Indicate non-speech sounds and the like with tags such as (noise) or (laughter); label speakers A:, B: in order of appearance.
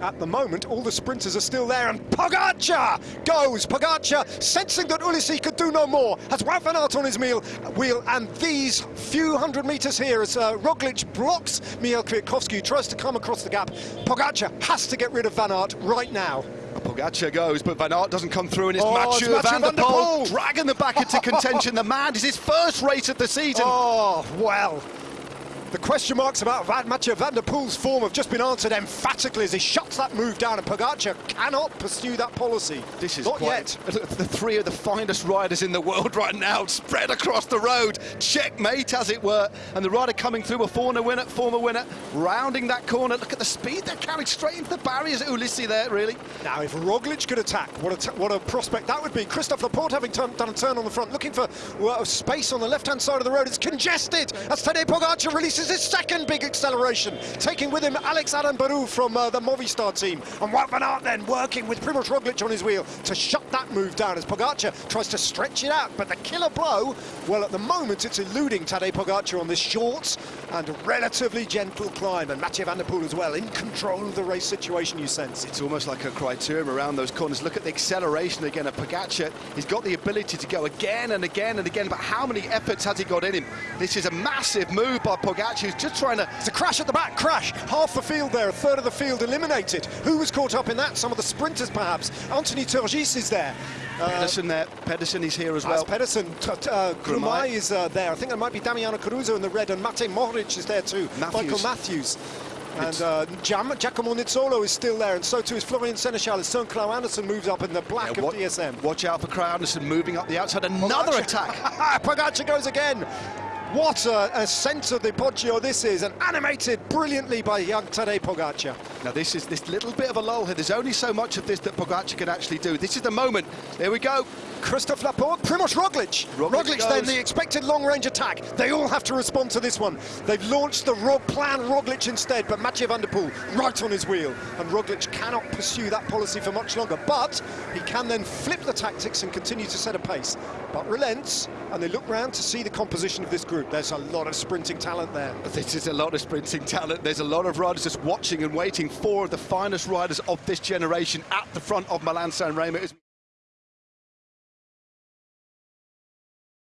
A: At the moment, all the sprinters are still there, and Pogacar goes. Pogacar, sensing that Ulissi could do no more, has Wout van Aert on his meal, wheel, and these few hundred metres here as uh, Roglic blocks Michael Kwiatkowski, who tries to come across the gap. Pogacar has to get rid of Van Aert right now.
B: Pogacar goes, but Van Aert doesn't come through, and it's
A: Oh,
B: Mathieu
A: it's Mathieu
B: van der
A: van der
B: Poel
A: Poel.
B: dragging the back into contention. the man is his first race of the season. (laughs)
A: Oh, well. The question marks about Van Mathieu van der Poel's form have just been answered emphatically as he shuts that move down, and Pogacar cannot pursue that policy.
B: This is
A: Not
B: quite,
A: yet. (laughs)
B: the three of the finest riders in the world right now, spread across the road, checkmate as it were, and the rider coming through a former winner, former winner, rounding that corner. Look at the speed they're carrying straight into the barriers. Ulissi there, really.
A: Now, if Roglic could attack, what a, what a prospect that would be. Christophe Laporte having done a turn on the front, looking for well, space on the left-hand side of the road. It's congested as Tadej Pogacar releases his second big acceleration, taking with him Alex Aranburu from uh, the Movistar team. And Wout van Aert then working with Primoz Roglic on his wheel to shut that move down as Pogacar tries to stretch it out. But the killer blow, well, at the moment, it's eluding Tadej Pogacar on this short and relatively gentle climb. And Mathieu van der Poel as well, in control of the race situation, you sense.
B: It's almost like a criterium around those corners. Look at the acceleration again of Pogacar. He's got the ability to go again and again and again, but how many efforts has he got in him? This is a massive move by Pogacar. He's just trying to...
A: It's a crash at the back, crash. Half the field there, a third of the field eliminated. Who was caught up in that? Some of the sprinters, perhaps. Anthony Turgis is there. Uh,
B: Pedersen there. Pedersen is here as well.
A: Pedersen, uh, Girmay. Is uh, there. I think there might be Damiano Caruso in the red, and Matej Mohoric is there too.
B: Matthews.
A: Michael Matthews. And uh, Giacomo Nizzolo is still there, and so too is Florian Senechal. His son Anderson moves up in the black
B: Yeah,
A: of DSM.
B: Watch out for Kragh Andersen moving up the outside. Another
A: Pogacar-
B: attack. (laughs)
A: Pogacar goes again. What a, a sense of the Poggio this is, and animated brilliantly by young Tadej Pogacar.
B: Now this is this little bit of a lull here. There's only so much of this that Pogacar can actually do. This is the moment. There we go.
A: Christophe Laporte, Primoz Roglic.
B: Roglic
A: Roglic then the expected long-range attack. They all have to respond to this one. They've launched the Rog plan Roglic instead, but Mathieu van der Poel right on his wheel. And Roglic cannot pursue that policy for much longer, but he can then flip the tactics and continue to set a pace. But relents, and they look round to see the composition of this group. There's a lot of sprinting talent there.
B: This is a lot of sprinting talent. There's a lot of riders just watching and waiting for the finest riders of this generation at the front of Milan San Remo.